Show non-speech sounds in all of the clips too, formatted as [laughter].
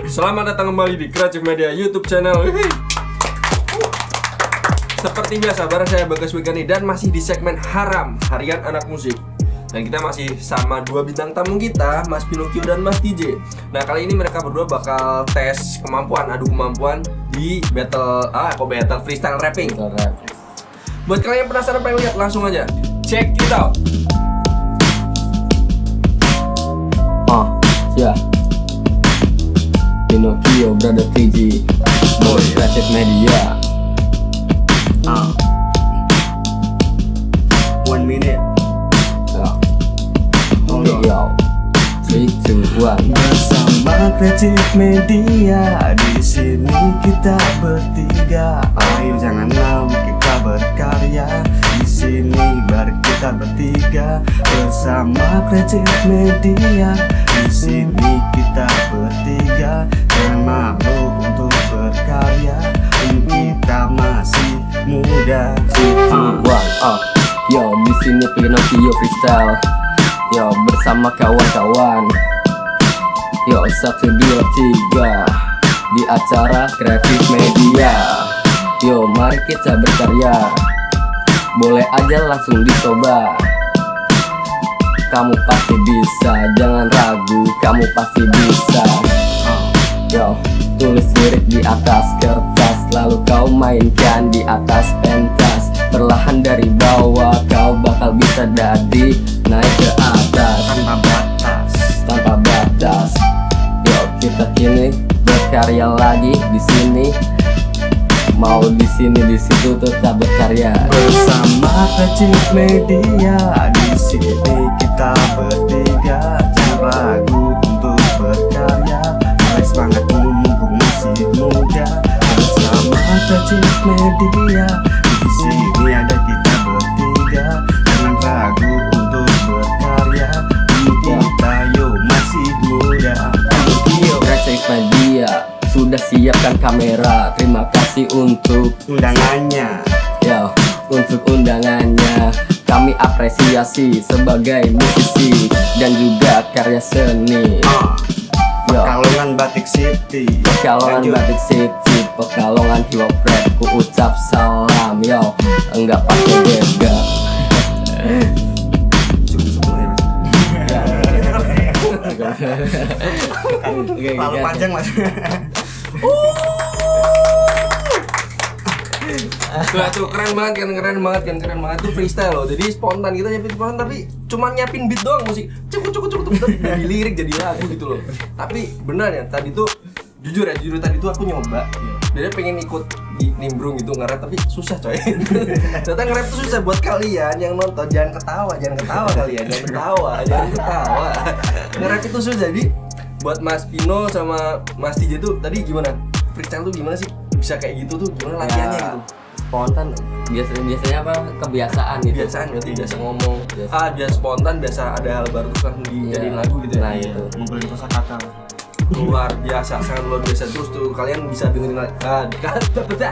Selamat datang kembali di Creative Media YouTube channel. Seperti biasa, bareng saya Bagas Wigani dan masih di segmen Haram Harian Anak Musik. Dan kita masih sama dua bintang tamu kita, Mas Pinocchio dan Mas DJ. Nah kali ini mereka berdua bakal tes kemampuan, adu kemampuan di battle, ah kok battle freestyle rapping. Buat kalian yang penasaran pengen lihat langsung aja, check it out. One. Bersama kreatif media di sini kita bertiga. Ayo jangan lama kita berkarya. Di sini baru kita bertiga bersama kreatif media. Di sini kita bertiga jangan malu untuk berkarya. Kita masih muda. One. Ah. Yo, di sini Pinocchio freestyle. Yo, bersama kawan-kawan. Yo, satu dua tiga di acara Creative Media. Yo, mari kita berkarya. Boleh aja langsung dicoba. Kamu pasti bisa, jangan ragu, kamu pasti bisa. Yo, tulis lirik di atas kertas Lalu kau mainkan di atas pentas Perlahan dari bawah kau bakal bisa jadi Naik ke atas Tanpa batas. tanpa batas kita kini berkarya lagi di sini. Mau di sini di situ tetap berkarya. Bersama Kecil Media di sini kita bertiga. Jangan ragu untuk berkarya. Mari semangat mumpung masih muda Bersama Kecil Media kamera. Terima kasih untuk Undangannya. Yo, untuk undangannya. Kami apresiasi sebagai musisi dan juga karya seni. Ah, Yo, Pekalongan Batik City. Pekalongan Lanjut. Batik City, Pekalongan rap, ku ucap salam yo, enggak pakai beda. Ya [laughs] Terlalu panjang mas [laughs] Tuh, tuh keren banget kan, keren banget kan, keren banget tuh freestyle loh. Jadi spontan kita nyiapin spontan tapi cuma nyiapin beat doang musik. Cukup cukup cukup cukup jadi lirik jadi lagu gitu loh. Tapi benar ya tadi tuh jujur ya jujur tadi tuh aku nyoba. Jadi pengen ikut di nimbrung gitu nge-rap tapi susah coy. [laughs] Ternyata nge-rap tuh susah buat kalian yang nonton jangan ketawa, jangan ketawa kalian, jangan ketawa, jangan ketawa. Nge-rap itu susah jadi buat Mas Pino sama Mas TJ tuh tadi gimana? Freestyle tuh gimana sih? Bisa kayak gitu tuh gimana latihannya Ya, gitu? Spontan. Biasanya biasanya apa? Kebiasaan gitu. kebiasaan berarti biasa ngomong ah biasa spontan biasa ada hal baru terus langsung dijadiin Iya. lagu gitu ya? Nah, itu. Ngumpulin kosa kata luar biasa sangat luar biasa. Terus tuh kalian bisa dengerin ah kan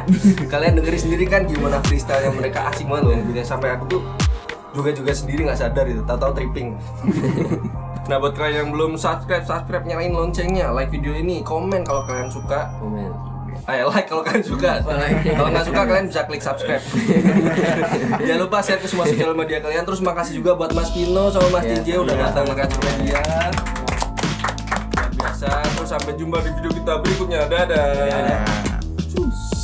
[laughs] kalian dengerin sendiri kan gimana freestyle yang mereka asik banget loh Bisa sampai aku tuh juga juga sendiri nggak sadar itu tahu-tahu tripping. [laughs] Nah buat kalian yang belum subscribe subscribe nyalain loncengnya like video ini komen kalau kalian suka. Komen. Ayo like kalau kalian suka. kalau nggak suka kalian bisa klik subscribe. [laughs] Jangan lupa share ke semua sosial media kalian. Terus makasih juga buat Mas Pino sama Mas Iya. DJ udah datang ke Media. Luar biasa. Terus sampai jumpa di video kita berikutnya. Dadah. Ya Cus.